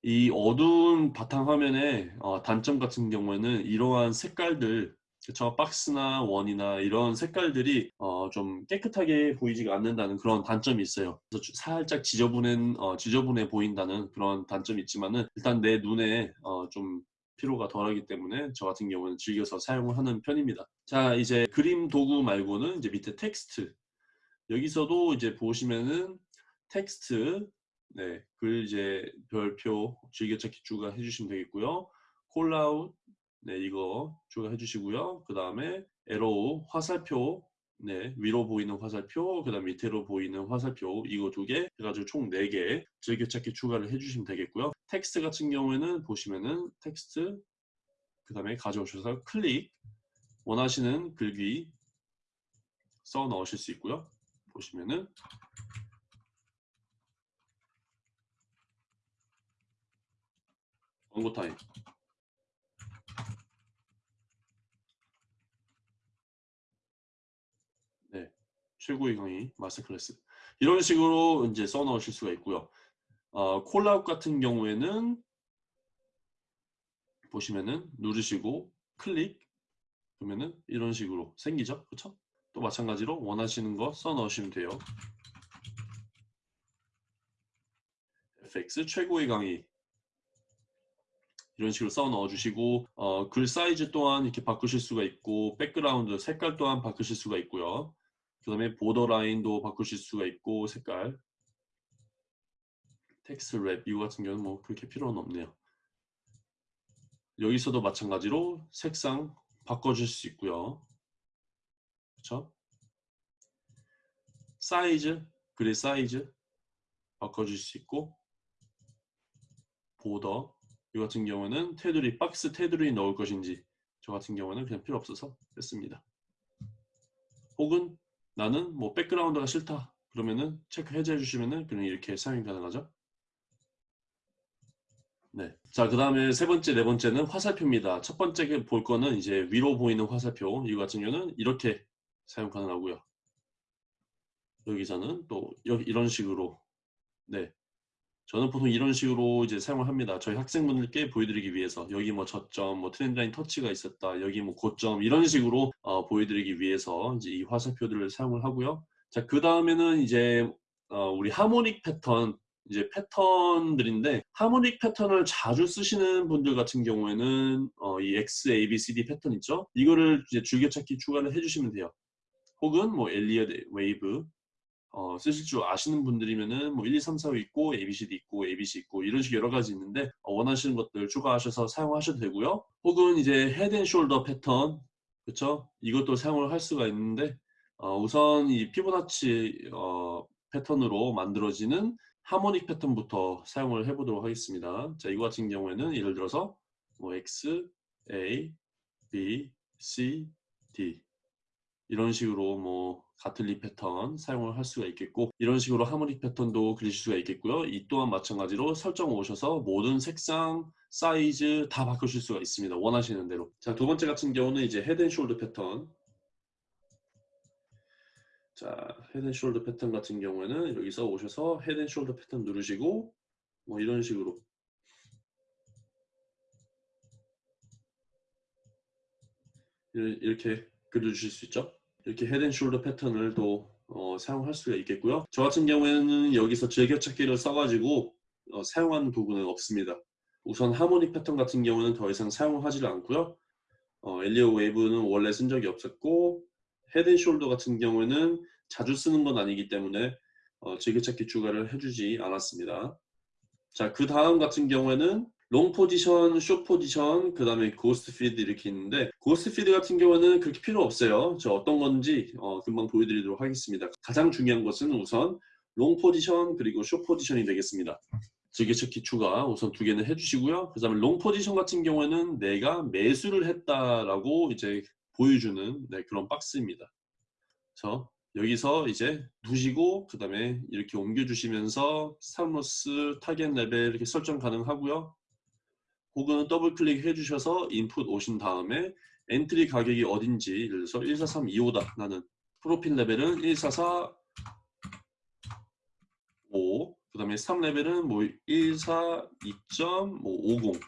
이 어두운 바탕화면의 어, 단점 같은 경우에는 이러한 색깔들 그쵸 박스나 원이나 이런 색깔들이 어, 좀 깨끗하게 보이지가 않는다는 그런 단점이 있어요. 그래서 살짝 지저분한 어, 지저분해 보인다는 그런 단점이 있지만은 일단 내 눈에 어, 좀 피로가 덜하기 때문에 저 같은 경우는 즐겨서 사용을 하는 편입니다. 자 이제 그림 도구 말고는 이제 밑에 텍스트 여기서도 이제 보시면은 텍스트 네, 글 이제 별표 즐겨찾기 추가 해 주시면 되겠고요. callout 네, 이거 추가해 주시고요. 그 다음에 arrow 화살표 네, 위로 보이는 화살표, 그 다음 밑으로 보이는 화살표 이거 두 개 해가지고 총 4개 즐겨찾기 추가를 해주시면 되겠고요. 텍스트 같은 경우에는 보시면은 텍스트 그 다음에 가져오셔서 클릭 원하시는 글귀 써 넣으실 수 있고요. 보시면은 광고 타임. 네 최고의 강의 마스터 클래스. 이런 식으로 이제 써 넣으실 수가 있고요. 어, 콜라웃 같은 경우에는 보시면은 누르시고 클릭 그러면은 이런 식으로 생기죠? 그렇죠 또 마찬가지로 원하시는 거 써 넣으시면 돼요. FX 최고의 강의 이런 식으로 써 넣어주시고 어, 글 사이즈 또한 이렇게 바꾸실 수가 있고 백그라운드 색깔 또한 바꾸실 수가 있고요. 그 다음에 border line도 바꾸실 수가 있고 색깔 text wrap 이거 같은 경우는 뭐 그렇게 필요는 없네요. 여기서도 마찬가지로 색상 바꿔줄 수 있고요. 그렇죠? 사이즈, 글의 사이즈 바꿔줄 수 있고 border 이 같은 경우는 테두리, 박스 테두리 넣을 것인지 저 같은 경우는 그냥 필요 없어서 뺐습니다. 혹은 나는 뭐 백그라운드가 싫다 그러면은 체크 해제해 주시면은 그냥 이렇게 사용이 가능하죠. 네. 자, 그 다음에 세 번째, 네 번째는 화살표입니다. 첫 번째 볼 거는 이제 위로 보이는 화살표. 이 같은 경우는 이렇게 사용 가능하고요. 여기서는 또 여기 이런 식으로 네 저는 보통 이런 식으로 이제 사용을 합니다. 저희 학생분들께 보여드리기 위해서 여기 뭐 저점, 뭐 트렌드라인 터치가 있었다, 여기 뭐 고점 이런 식으로 어, 보여드리기 위해서 이제 이 화살표들을 사용을 하고요. 자 그 다음에는 이제 어, 우리 harmonic 패턴 이제 패턴들인데 harmonic 패턴을 자주 쓰시는 분들 같은 경우에는 어, 이 X, A, B, C, D 패턴 있죠? 이거를 이제 즐겨찾기 추가를 해주시면 돼요. 혹은 뭐 Elliott wave 어, 쓰실 줄 아시는 분들이면은 뭐 1, 2, 3, 4, 5 있고 ABCD 있고 ABC 있고 이런 식 여러 가지 있는데 어, 원하시는 것들 추가하셔서 사용하셔도 되고요. 혹은 이제 head and shoulder 패턴 그렇죠? 이것도 사용을 할 수가 있는데 어, 우선 이 피보나치 어, 패턴으로 만들어지는 harmonic 패턴부터 사용을 해보도록 하겠습니다. 자, 이거 같은 경우에는 예를 들어서 뭐 X, A, B, C, D 이런 식으로 뭐 Gartley 패턴 사용을 할 수가 있겠고 이런 식으로 harmonic 패턴도 그리실 수가 있겠고요. 이 또한 마찬가지로 설정 오셔서 모든 색상, 사이즈 다 바꾸실 수가 있습니다. 원하시는 대로. 자, 두 번째 같은 경우는 이제 head and shoulder 패턴. 자, head and shoulder 패턴 같은 경우에는 여기서 오셔서 head and shoulder 패턴 누르시고 뭐 이런 식으로 이렇게 그려주실 수 있죠. 이렇게 head and shoulder 패턴을 또 어, 사용할 수가 있겠고요. 저 같은 경우에는 여기서 즐겨찾기를 써가지고 어, 사용하는 도구는 없습니다. 우선 harmonic 패턴 같은 경우는 더 이상 사용하지를 않고요. 어, Elliott wave는 원래 쓴 적이 없었고 head and shoulder 같은 경우에는 자주 쓰는 건 아니기 때문에 어, 즐겨찾기 추가를 해주지 않았습니다. 자, 그 다음 같은 경우에는 long 포지션, short 포지션, 그 다음에 ghost feed 이렇게 있는데 ghost feed 같은 경우는 그렇게 필요 없어요. 저 어떤 건지 어, 금방 보여드리도록 하겠습니다. 가장 중요한 것은 우선 long 포지션 그리고 short 포지션이 되겠습니다. 즐겨찾기 추가 우선 두 개는 해주시고요. 그 다음에 long 포지션 같은 경우에는 내가 매수를 했다라고 이제 보여주는 네, 그런 박스입니다. 그래서 여기서 이제 두시고 그 다음에 이렇게 옮겨주시면서 stop loss 타겟 레벨 이렇게 설정 가능하고요. 혹은 더블 클릭 해 주셔서 input 오신 다음에 entry 가격이 어딘지 예를 들어서 14325다 나는 profit 레벨은 144 5, 그 다음에 3레벨은 뭐 142.50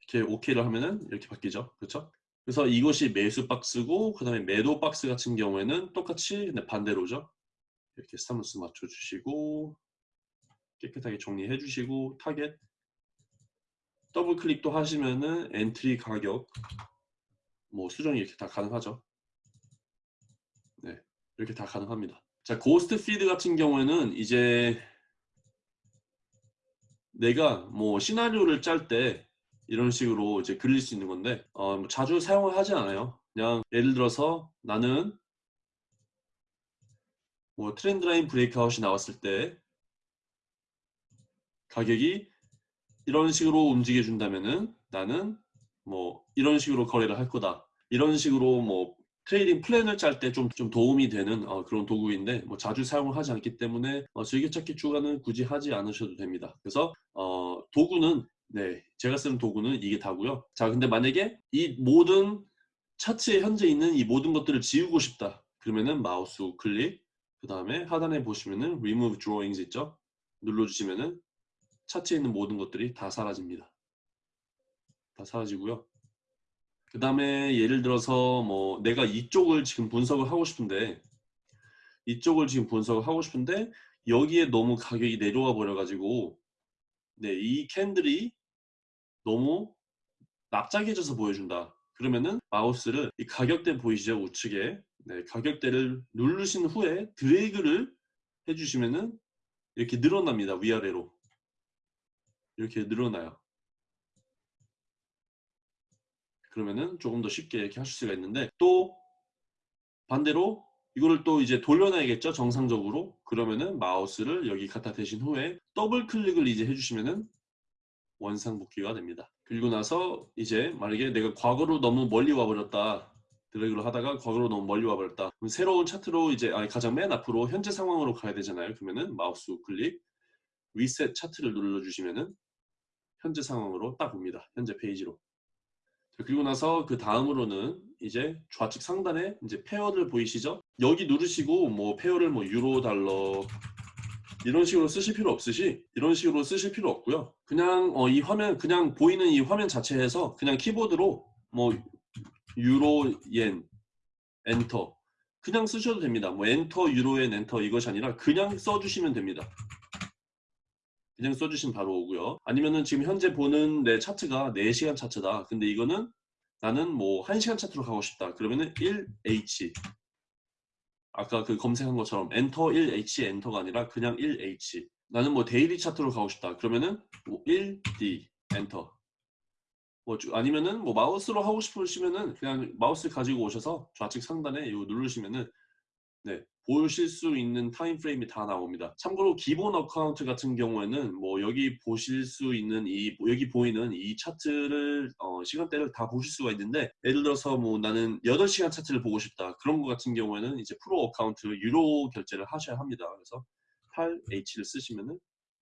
이렇게 OK를 하면은 이렇게 바뀌죠. 그렇죠? 그래서 이것이 매수 박스고 그 다음에 매도 박스 같은 경우에는 똑같이 근데 반대로죠. 이렇게 stop loss 맞춰주시고 깨끗하게 정리해 주시고 타겟 더블 클릭도 하시면은 entry 가격 뭐 수정이 이렇게 다 가능하죠. 네, 이렇게 다 가능합니다. 자, ghost feed 같은 경우에는 이제 내가 뭐 시나리오를 짤 때 이런 식으로 이제 그릴 수 있는 건데 어, 뭐 자주 사용을 하지 않아요. 그냥 예를 들어서 나는 뭐 trend line breakout이 나왔을 때 가격이 이런 식으로 움직여 준다면은 나는 뭐 이런 식으로 거래를 할 거다. 이런 식으로 뭐 trading plan을 짤 때 좀 좀 도움이 되는 어, 그런 도구인데 뭐 자주 사용을 하지 않기 때문에 어, 즐겨찾기 추가는 굳이 하지 않으셔도 됩니다. 그래서 어, 도구는 네 제가 쓰는 도구는 이게 다고요. 자 근데 만약에 이 모든 차트에 현재 있는 이 모든 것들을 지우고 싶다. 그러면은 마우스 우클릭 그 다음에 하단에 보시면은 remove drawings 있죠? 눌러주시면은 차트에 있는 모든 것들이 다 사라집니다. 다 사라지고요. 그 다음에 예를 들어서 뭐 내가 이쪽을 지금 분석을 하고 싶은데 이쪽을 지금 분석을 하고 싶은데 여기에 너무 가격이 내려와 버려 가지고 네, 이 캔들이 너무 납작해져서 보여준다. 그러면은 마우스를 이 가격대 보이시죠? 우측에 네, 가격대를 누르신 후에 드래그를 해주시면은 이렇게 늘어납니다. 위아래로 이렇게 늘어나요. 그러면은 조금 더 쉽게 이렇게 하실 수가 있는데 또 반대로 이거를 또 이제 돌려놔야겠죠 정상적으로? 그러면은 마우스를 여기 갖다 대신 후에 더블 클릭을 이제 해주시면은 원상복귀가 됩니다. 그리고 나서 이제 만약에 내가 과거로 너무 멀리 와버렸다 드래그를 하다가 과거로 너무 멀리 와버렸다. 그럼 새로운 차트로 이제 아니 가장 맨 앞으로 현재 상황으로 가야 되잖아요. 그러면은 마우스 클릭 리셋 차트를 눌러주시면은 현재 상황으로 딱 옵니다 현재 페이지로 그리고 나서 그 다음으로는 이제 좌측 상단에 이제 pair를 보이시죠? 여기 누르시고 뭐 pair를 뭐 유로 달러 이런 식으로 쓰실 필요 없으시 이런 식으로 쓰실 필요 없고요. 그냥 어, 이 화면 그냥 보이는 이 화면 자체에서 그냥 키보드로 뭐 유로 옌 엔터 그냥 쓰셔도 됩니다. 뭐 엔터 유로 옌 엔터 이것이 아니라 그냥 써주시면 됩니다. 그냥 써주시면 바로 오고요. 아니면은 지금 현재 보는 내 차트가 4시간 차트다. 근데 이거는 나는 뭐 1시간 차트로 가고 싶다. 그러면은 1H 아까 그 검색한 것처럼 엔터 1H 엔터가 아니라 그냥 1H 나는 뭐 daily 차트로 가고 싶다 그러면은 뭐 1D 엔터 뭐 주- 아니면은 뭐 마우스로 하고 싶으시면은 그냥 마우스 가지고 오셔서 좌측 상단에 이거 누르시면은 네 보실 수 있는 time frame이 다 나옵니다. 참고로 기본 account 같은 경우에는 뭐 여기 보실 수 있는 이 여기 보이는 이 차트를 어, 시간대를 다 보실 수가 있는데 예를 들어서 뭐 나는 8시간 차트를 보고 싶다 그런 거 같은 경우에는 이제 pro account 유료 결제를 하셔야 합니다. 그래서 8H를 쓰시면은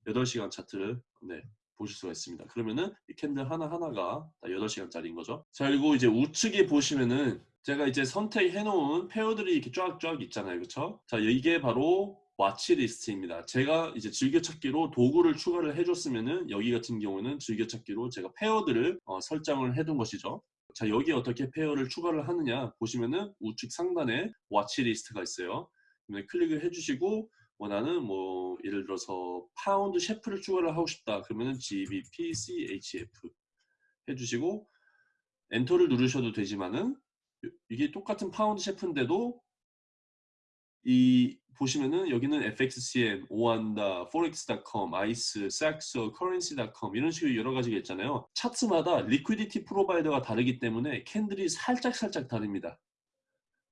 8시간 차트를 네 보실 수가 있습니다. 그러면은 이 캔들 하나하나가 다 8시간짜리인 거죠. 자, 그리고 이제 우측에 보시면은 제가 이제 선택해 놓은 pair들이 이렇게 쫙쫙 있잖아요. 그렇죠? 자, 이게 바로 watch list입니다. 제가 이제 즐겨찾기로 도구를 추가를 해줬으면은 여기 같은 경우는 즐겨찾기로 제가 pair들을 어, 설정을 해둔 것이죠. 자, 여기 어떻게 pair를 추가를 하느냐 보시면은 우측 상단에 watch list가 있어요. 클릭을 해주시고 뭐 나는 뭐 예를 들어서 파운드 셰프를 추가를 하고 싶다 그러면은 GBP CHF 해주시고 엔터를 누르셔도 되지만은 요- 이게 똑같은 파운드 셰프인데도 이 보시면은 여기는 FXCM, OANDA, forex.com, ice, saxo, currency.com 이런 식으로 여러 가지가 있잖아요. 차트마다 liquidity provider가 다르기 때문에 캔들이 살짝 살짝 다릅니다.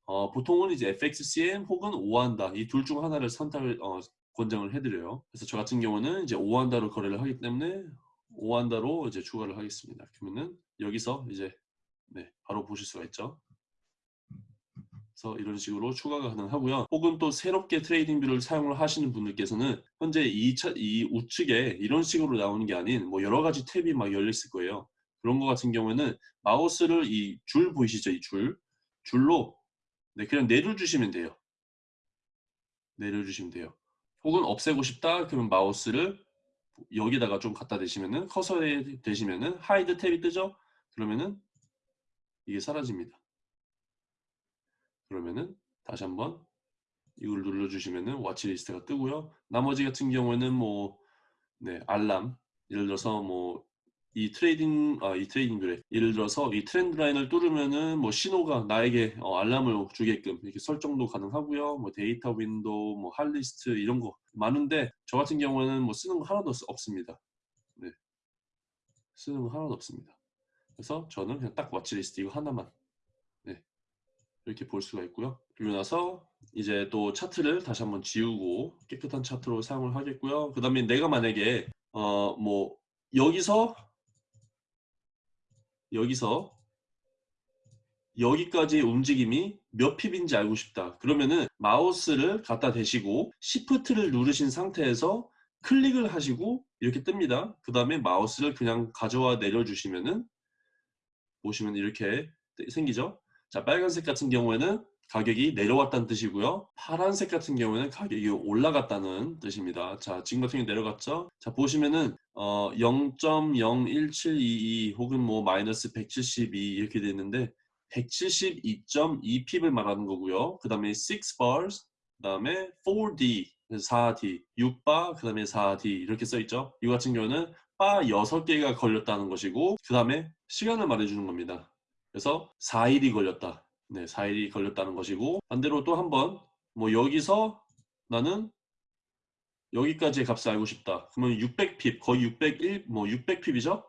어, 보통은 이제 FXCM 혹은 OANDA 이 둘 중 하나를 선택을 어, 권장을 해드려요. 그래서 저 같은 경우는 이제 OANDA로 거래를 하기 때문에 오한다로 이제 추가를 하겠습니다. 그러면은 여기서 이제 네, 바로 보실 수가 있죠. 그래서 이런 식으로 추가가 가능하고요. 혹은 또 새롭게 TradingView를 사용을 하시는 분들께서는 현재 이, 차, 이 우측에 이런 식으로 나오는 게 아닌 뭐 여러 가지 탭이 막 열려 있을 거예요. 그런 거 같은 경우에는 마우스를 이 줄 보이시죠? 이 줄. 줄로 네, 그냥 내려주시면 돼요. 내려주시면 돼요. 혹은 없애고 싶다 그러면 마우스를 여기다가 좀 갖다 대시면은 커서에 대시면은 hide 탭이 뜨죠? 그러면은 이게 사라집니다. 그러면은 다시 한번 이걸 눌러주시면은 watch list가 뜨고요. 나머지 같은 경우에는 뭐 네, 알람 예를 들어서 뭐 이 trading 아 이 trading 그래 예를 들어서 이 trend line을 뚫으면은 뭐 신호가 나에게 어, 알람을 주게끔 이렇게 설정도 가능하고요. 뭐 data window, 뭐 hotlist 이런 거 많은데 저 같은 경우에는 뭐 쓰는 거 하나도 없- 없습니다. 네, 쓰는 거 하나도 없습니다. 그래서 저는 그냥 딱 watch list 이거 하나만 네, 이렇게 볼 수가 있고요. 그리고 나서 이제 또 차트를 다시 한번 지우고 깨끗한 차트로 사용을 하겠고요. 그 다음에 내가 만약에 어 뭐 여기서 여기서 여기까지의 움직임이 몇 핍인지 알고 싶다. 그러면은 마우스를 갖다 대시고 Shift를 누르신 상태에서 클릭을 하시고 이렇게 뜹니다. 그 다음에 마우스를 그냥 가져와 내려주시면은 보시면 이렇게 생기죠. 자 빨간색 같은 경우에는 가격이 내려왔다는 뜻이고요. 파란색 같은 경우에는 가격이 올라갔다는 뜻입니다. 자 지금 같은 경우 내려갔죠. 자 보시면은 어 0.01722 혹은 뭐 마이너스 172 이렇게 돼 있는데 172.2핍을 말하는 거고요. 그 다음에 6 bars, 그 다음에 4D, 4D, 6바, 그 다음에 4D 이렇게 써 있죠. 이 같은 경우는 바 6개가 걸렸다는 것이고 그 다음에 시간을 말해주는 겁니다. 그래서 4일이 걸렸다. 네, 4일이 걸렸다는 것이고 반대로 또 한 번 뭐 여기서 나는 여기까지의 값을 알고 싶다. 그러면 600핍, 거의 601, 뭐 600핍이죠?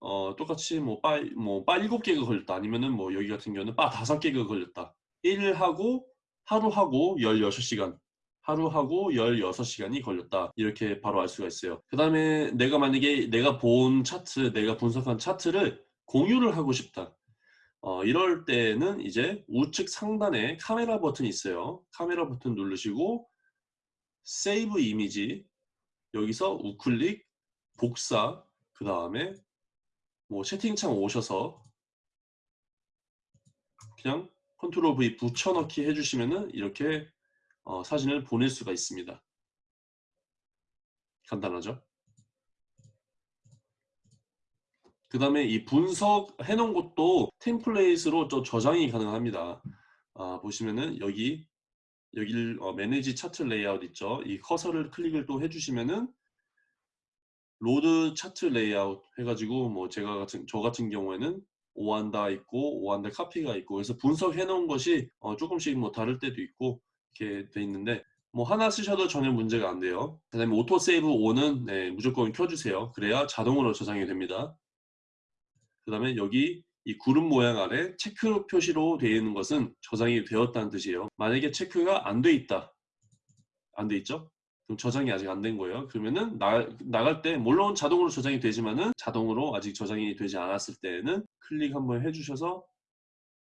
어, 똑같이 뭐, 바, 뭐, 바 7개가 걸렸다. 아니면은 뭐, 여기 같은 경우는 바 5개가 걸렸다. 1하고, 하루하고 16시간. 하루하고 16시간이 걸렸다. 이렇게 바로 알 수가 있어요. 그 다음에 내가 만약에 내가 본 차트, 내가 분석한 차트를 공유를 하고 싶다. 어, 이럴 때는 이제 우측 상단에 카메라 버튼이 있어요. 카메라 버튼 누르시고, 세이브 이미지, 여기서 우클릭, 복사, 그 다음에 뭐 채팅창 오셔서 그냥 컨트롤 V 붙여넣기 해주시면은 이렇게 어, 사진을 보낼 수가 있습니다. 간단하죠? 그 다음에 이 분석해 놓은 것도 템플레이트로 또 저장이 가능합니다. 아, 보시면은 여기 여기를 어, manage chart layout 있죠. 이 커서를 클릭을 또 해주시면은 load chart layout 해가지고 뭐 제가 같은 저 같은 경우에는 OANDA 있고 OANDA 카피가 있고 그래서 분석해 놓은 것이 어, 조금씩 뭐 다를 때도 있고 이렇게 돼 있는데 뭐 하나 쓰셔도 전혀 문제가 안 돼요. 그다음에 auto save on은 네, 무조건 켜주세요. 그래야 자동으로 저장이 됩니다. 그 다음에 여기 이 구름 모양 아래 체크 표시로 되어 있는 것은 저장이 되었다는 뜻이에요. 만약에 체크가 안 돼 있다. 안 돼 있죠? 그럼 저장이 아직 안 된 거예요. 그러면은 나, 나갈 때 물론 자동으로 저장이 되지만은 자동으로 아직 저장이 되지 않았을 때에는 클릭 한번 해주셔서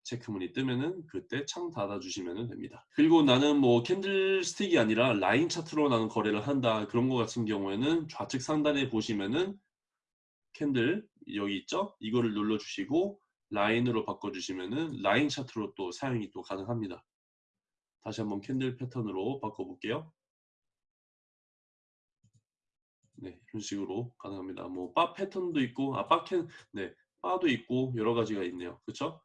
체크문이 뜨면은 그때 창 닫아 주시면 됩니다. 그리고 나는 뭐 candlestick이 아니라 line chart로 나는 거래를 한다 그런 거 같은 경우에는 좌측 상단에 보시면은 candle 여기 있죠? 이거를 눌러 주시고 line으로 바꿔 주시면은 line chart로 또 사용이 또 가능합니다. 다시 한번 candle 패턴으로 바꿔 볼게요. 네, 이런 식으로 가능합니다. 뭐 바 패턴도 있고 아 bar can 네, bar도 있고 여러 가지가 있네요. 그렇죠?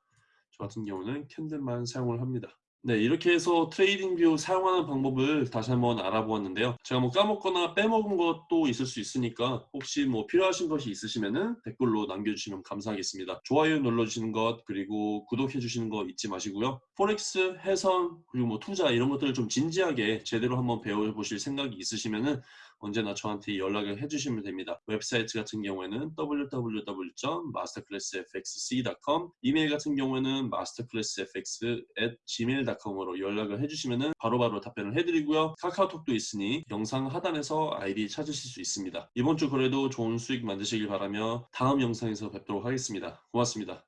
저 같은 경우는 candle만 사용을 합니다. 네 이렇게 해서 TradingView 사용하는 방법을 다시 한번 알아보았는데요. 제가 뭐 까먹거나 빼먹은 것도 있을 수 있으니까 혹시 뭐 필요하신 것이 있으시면 댓글로 남겨주시면 감사하겠습니다. 좋아요 눌러주시는 것 그리고 구독해 주시는 거 잊지 마시고요. forex, 해선, 그리고 뭐 투자 이런 것들을 좀 진지하게 제대로 한번 배워보실 생각이 있으시면 언제나 저한테 연락을 해주시면 됩니다. 웹사이트 같은 경우에는 www.masterclassfxc.com 이메일 같은 경우에는 masterclassfx@gmail.com으로 연락을 해주시면 바로바로 답변을 해드리고요. 카카오톡도 있으니 영상 하단에서 아이디 찾으실 수 있습니다. 이번 주 거래도 좋은 수익 만드시길 바라며 다음 영상에서 뵙도록 하겠습니다. 고맙습니다.